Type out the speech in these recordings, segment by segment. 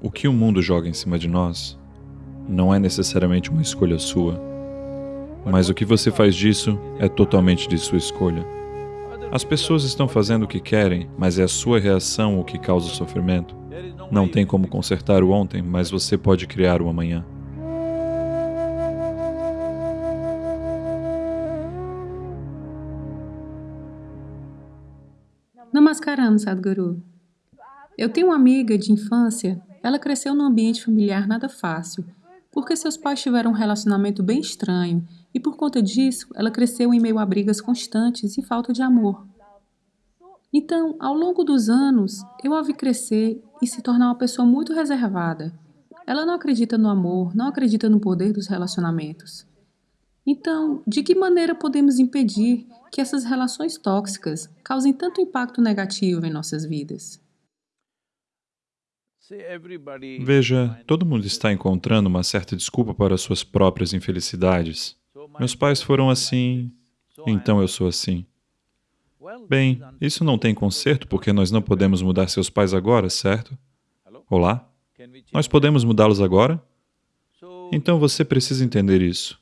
O que o mundo joga em cima de nós não é necessariamente uma escolha sua, mas o que você faz disso é totalmente de sua escolha. As pessoas estão fazendo o que querem, mas é a sua reação o que causa o sofrimento. Não tem como consertar o ontem, mas você pode criar o amanhã. Namaskaram, Sadhguru. Eu tenho uma amiga de infância, ela cresceu num ambiente familiar nada fácil, porque seus pais tiveram um relacionamento bem estranho e por conta disso ela cresceu em meio a brigas constantes e falta de amor. Então, ao longo dos anos, eu a vi crescer e se tornar uma pessoa muito reservada. Ela não acredita no amor, não acredita no poder dos relacionamentos. Então, de que maneira podemos impedir que essas relações tóxicas causem tanto impacto negativo em nossas vidas? Veja, todo mundo está encontrando uma certa desculpa para suas próprias infelicidades. Meus pais foram assim, então eu sou assim. Bem, isso não tem conserto porque nós não podemos mudar seus pais agora, certo? Olá? Nós podemos mudá-los agora? Então você precisa entender isso,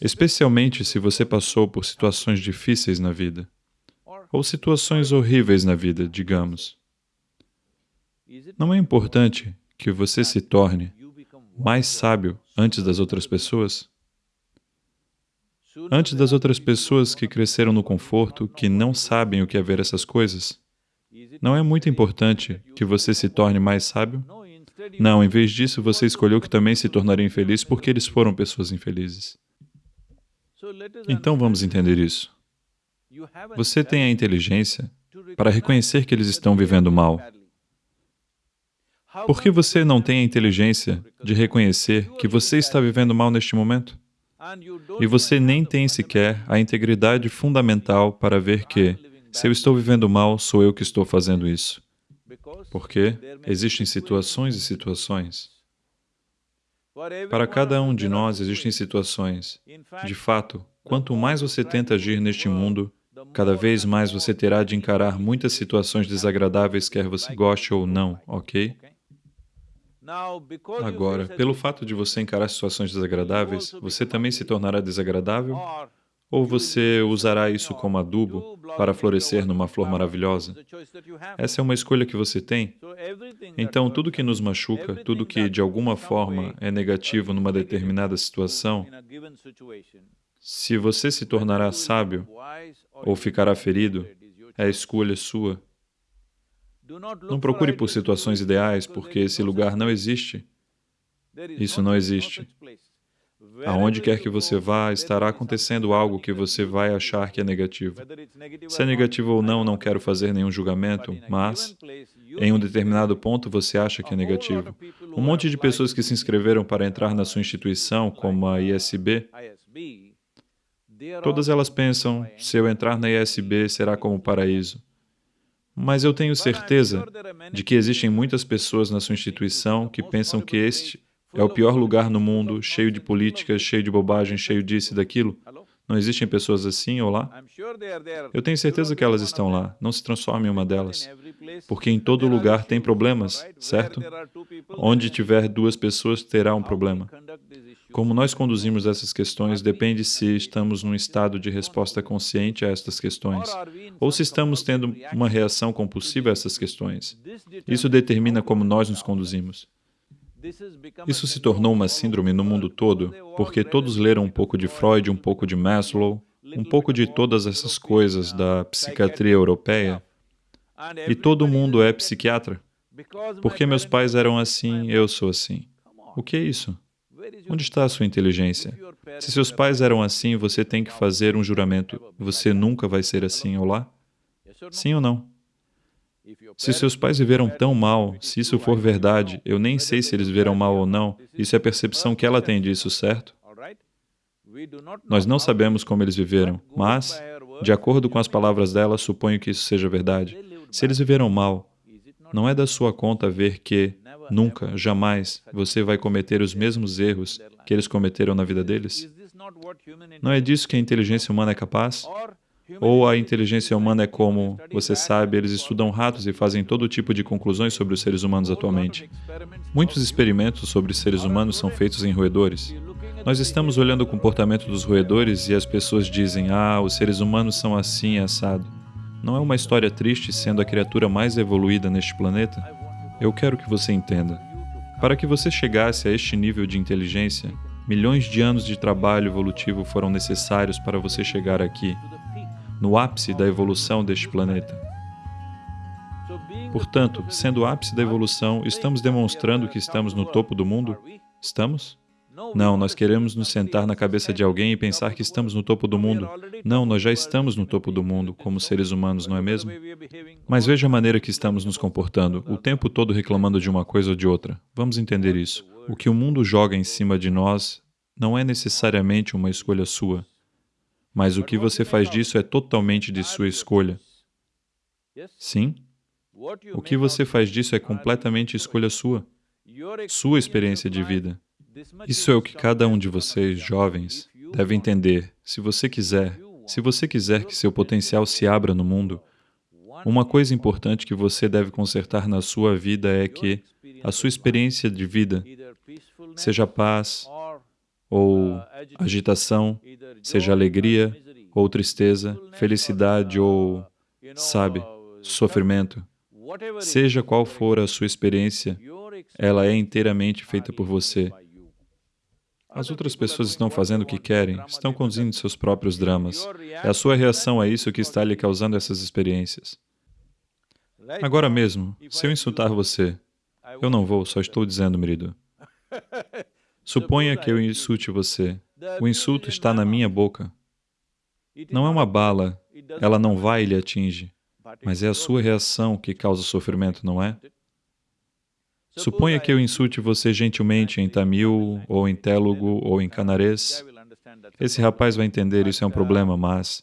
especialmente se você passou por situações difíceis na vida, ou situações horríveis na vida, digamos. Não é importante que você se torne mais sábio antes das outras pessoas? Antes das outras pessoas que cresceram no conforto, que não sabem o que é ver essas coisas? Não é muito importante que você se torne mais sábio? Não, em vez disso, você escolheu que também se tornaria infeliz porque eles foram pessoas infelizes. Então vamos entender isso. Você tem a inteligência para reconhecer que eles estão vivendo mal, por que você não tem a inteligência de reconhecer que você está vivendo mal neste momento? E você nem tem sequer a integridade fundamental para ver que, se eu estou vivendo mal, sou eu que estou fazendo isso. Porque existem situações e situações. Para cada um de nós existem situações. De fato, quanto mais você tenta agir neste mundo, cada vez mais você terá de encarar muitas situações desagradáveis, quer você goste ou não, ok? Agora, pelo fato de você encarar situações desagradáveis, você também se tornará desagradável? Ou você usará isso como adubo para florescer numa flor maravilhosa? Essa é uma escolha que você tem. Então, tudo que nos machuca, tudo que de alguma forma é negativo numa determinada situação, se você se tornará sábio ou ficará ferido, é escolha sua. Não procure por situações ideais, porque esse lugar não existe. Isso não existe. Aonde quer que você vá, estará acontecendo algo que você vai achar que é negativo. Se é negativo ou não, não quero fazer nenhum julgamento, mas em um determinado ponto você acha que é negativo. Um monte de pessoas que se inscreveram para entrar na sua instituição, como a ISB, todas elas pensam, se eu entrar na ISB, será como o paraíso. Mas eu tenho certeza de que existem muitas pessoas na sua instituição que pensam que este é o pior lugar no mundo, cheio de políticas, cheio de bobagem, cheio disso e daquilo. Não existem pessoas assim ou lá? Eu tenho certeza que elas estão lá. Não se transforme em uma delas. Porque em todo lugar tem problemas, certo? Onde tiver duas pessoas, terá um problema. Como nós conduzimos essas questões depende se estamos num estado de resposta consciente a estas questões, ou se estamos tendo uma reação compulsiva a essas questões. Isso determina como nós nos conduzimos. Isso se tornou uma síndrome no mundo todo, porque todos leram um pouco de Freud, um pouco de Maslow, um pouco de todas essas coisas da psiquiatria europeia, e todo mundo é psiquiatra. Porque meus pais eram assim, eu sou assim. O que é isso? Onde está a sua inteligência? Se seus pais eram assim, você tem que fazer um juramento. Você nunca vai ser assim, olá? Sim ou não? Se seus pais viveram tão mal, se isso for verdade, eu nem sei se eles viveram mal ou não, isso é a percepção que ela tem disso, certo? Nós não sabemos como eles viveram, mas, de acordo com as palavras dela, suponho que isso seja verdade. Se eles viveram mal, não é da sua conta ver que, nunca, jamais, você vai cometer os mesmos erros que eles cometeram na vida deles? Não é disso que a inteligência humana é capaz? Ou a inteligência humana é como, você sabe, eles estudam ratos e fazem todo tipo de conclusões sobre os seres humanos atualmente. Muitos experimentos sobre seres humanos são feitos em roedores. Nós estamos olhando o comportamento dos roedores e as pessoas dizem, ah, os seres humanos são assim, assado. Não é uma história triste sendo a criatura mais evoluída neste planeta? Eu quero que você entenda. Para que você chegasse a este nível de inteligência, milhões de anos de trabalho evolutivo foram necessários para você chegar aqui no ápice da evolução deste planeta. Portanto, sendo o ápice da evolução, estamos demonstrando que estamos no topo do mundo? Estamos? Não, nós queremos nos sentar na cabeça de alguém e pensar que estamos no topo do mundo. Não, nós já estamos no topo do mundo, como seres humanos, não é mesmo? Mas veja a maneira que estamos nos comportando, o tempo todo reclamando de uma coisa ou de outra. Vamos entender isso. O que o mundo joga em cima de nós não é necessariamente uma escolha sua mas o que você faz disso é totalmente de sua escolha. Sim? O que você faz disso é completamente escolha sua, sua experiência de vida. Isso é o que cada um de vocês, jovens, deve entender. Se você quiser, se você quiser que seu potencial se abra no mundo, uma coisa importante que você deve consertar na sua vida é que a sua experiência de vida, seja paz, ou agitação, seja alegria ou tristeza, felicidade ou, sabe, sofrimento. Seja qual for a sua experiência, ela é inteiramente feita por você. As outras pessoas estão fazendo o que querem, estão conduzindo seus próprios dramas. É a sua reação a isso que está lhe causando essas experiências. Agora mesmo, se eu insultar você, eu não vou, só estou dizendo, Merido. Suponha que eu insulte você. O insulto está na minha boca. Não é uma bala, ela não vai e lhe atinge, mas é a sua reação que causa sofrimento, não é? Suponha que eu insulte você gentilmente em tamil, ou em télugo, ou em canarês. Esse rapaz vai entender isso é um problema, mas...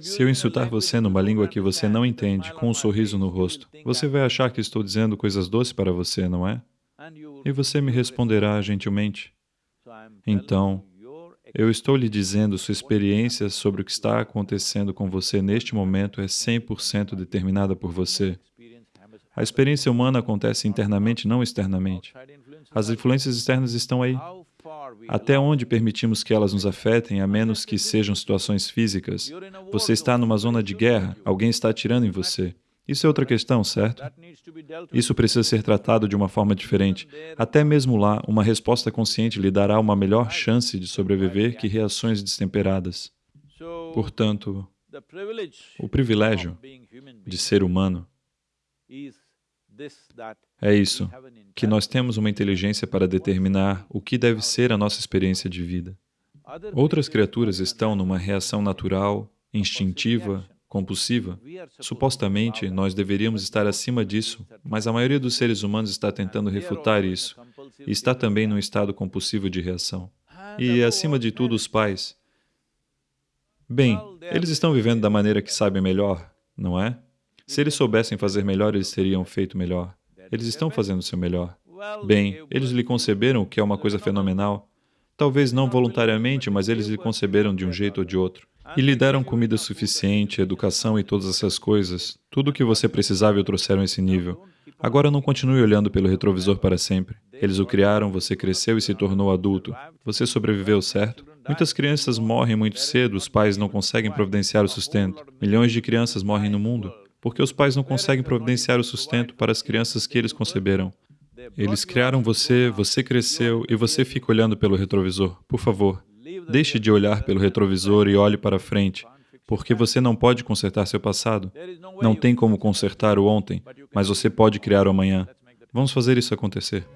Se eu insultar você numa língua que você não entende, com um sorriso no rosto, você vai achar que estou dizendo coisas doces para você, não é? E você me responderá gentilmente. Então, eu estou lhe dizendo, sua experiência sobre o que está acontecendo com você neste momento é 100% determinada por você. A experiência humana acontece internamente, não externamente. As influências externas estão aí. Até onde permitimos que elas nos afetem, a menos que sejam situações físicas? Você está numa zona de guerra, alguém está atirando em você. Isso é outra questão, certo? Isso precisa ser tratado de uma forma diferente. Até mesmo lá, uma resposta consciente lhe dará uma melhor chance de sobreviver que reações destemperadas. Portanto, o privilégio de ser humano é isso, que nós temos uma inteligência para determinar o que deve ser a nossa experiência de vida. Outras criaturas estão numa reação natural, instintiva, compulsiva, supostamente nós deveríamos estar acima disso, mas a maioria dos seres humanos está tentando refutar isso e está também num estado compulsivo de reação. E, acima de tudo, os pais. Bem, eles estão vivendo da maneira que sabem melhor, não é? Se eles soubessem fazer melhor, eles teriam feito melhor. Eles estão fazendo o seu melhor. Bem, eles lhe conceberam, o que é uma coisa fenomenal. Talvez não voluntariamente, mas eles lhe conceberam de um jeito ou de outro. E lhe deram comida suficiente, educação e todas essas coisas. Tudo o que você precisava e o trouxeram a esse nível. Agora não continue olhando pelo retrovisor para sempre. Eles o criaram, você cresceu e se tornou adulto. Você sobreviveu, certo? Muitas crianças morrem muito cedo, os pais não conseguem providenciar o sustento. Milhões de crianças morrem no mundo porque os pais não conseguem providenciar o sustento para as crianças que eles conceberam. Eles criaram você, você cresceu e você fica olhando pelo retrovisor. Por favor, Deixe de olhar pelo retrovisor e olhe para frente, porque você não pode consertar seu passado. Não tem como consertar o ontem, mas você pode criar o amanhã. Vamos fazer isso acontecer.